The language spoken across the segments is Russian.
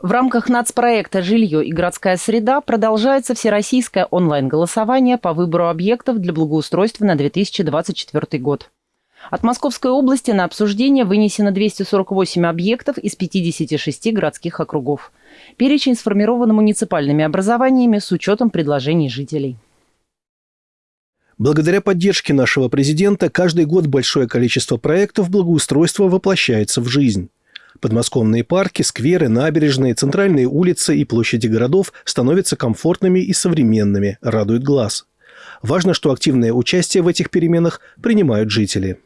В рамках нацпроекта «Жилье и городская среда» продолжается всероссийское онлайн-голосование по выбору объектов для благоустройства на 2024 год. От Московской области на обсуждение вынесено 248 объектов из 56 городских округов. Перечень сформирован муниципальными образованиями с учетом предложений жителей. Благодаря поддержке нашего президента каждый год большое количество проектов благоустройства воплощается в жизнь. Подмосковные парки, скверы, набережные, центральные улицы и площади городов становятся комфортными и современными, радует глаз. Важно, что активное участие в этих переменах принимают жители.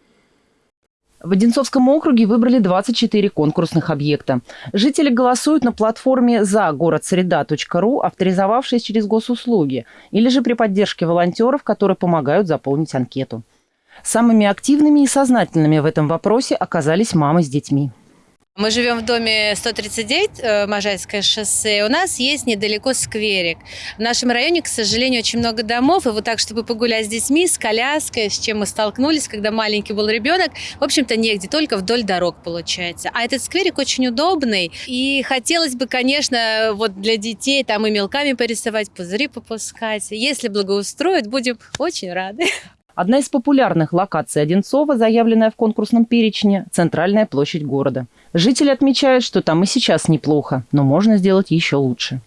В Одинцовском округе выбрали 24 конкурсных объекта. Жители голосуют на платформе за городсреда.ру, авторизовавшись через госуслуги, или же при поддержке волонтеров, которые помогают заполнить анкету. Самыми активными и сознательными в этом вопросе оказались мамы с детьми. Мы живем в доме 139, э, Можайское шоссе. У нас есть недалеко скверик. В нашем районе, к сожалению, очень много домов. И вот так, чтобы погулять с детьми, с коляской, с чем мы столкнулись, когда маленький был ребенок, в общем-то, негде, только вдоль дорог получается. А этот скверик очень удобный. И хотелось бы, конечно, вот для детей там и мелками порисовать, пузыри попускать. Если благоустроят, будем очень рады. Одна из популярных локаций Одинцова, заявленная в конкурсном перечне – центральная площадь города. Жители отмечают, что там и сейчас неплохо, но можно сделать еще лучше.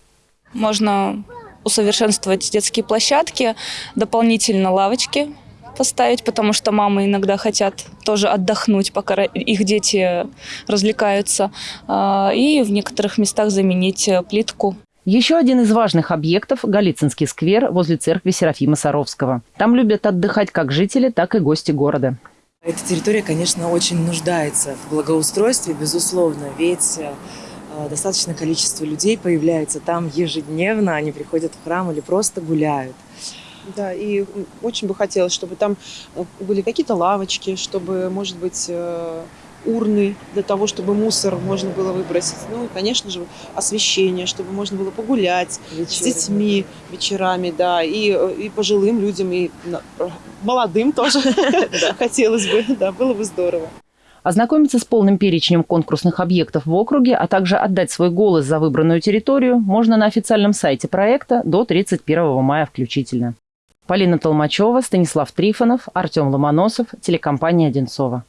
Можно усовершенствовать детские площадки, дополнительно лавочки поставить, потому что мамы иногда хотят тоже отдохнуть, пока их дети развлекаются, а, и в некоторых местах заменить плитку. Еще один из важных объектов – Голицынский сквер возле церкви Серафима Саровского. Там любят отдыхать как жители, так и гости города. Эта территория, конечно, очень нуждается в благоустройстве, безусловно, ведь э, достаточное количество людей появляется там ежедневно, они приходят в храм или просто гуляют. Да, и очень бы хотелось, чтобы там э, были какие-то лавочки, чтобы, может быть, э, урны для того, чтобы мусор можно было выбросить. Ну и, конечно же, освещение, чтобы можно было погулять Вечерами. с детьми вечерами, да, и, и пожилым людям, и молодым тоже хотелось бы, да, было бы здорово. Ознакомиться с полным перечнем конкурсных объектов в округе, а также отдать свой голос за выбранную территорию можно на официальном сайте проекта до 31 мая включительно. Полина Толмачева, Станислав Трифонов, Артем Ломоносов, телекомпания «Одинцова».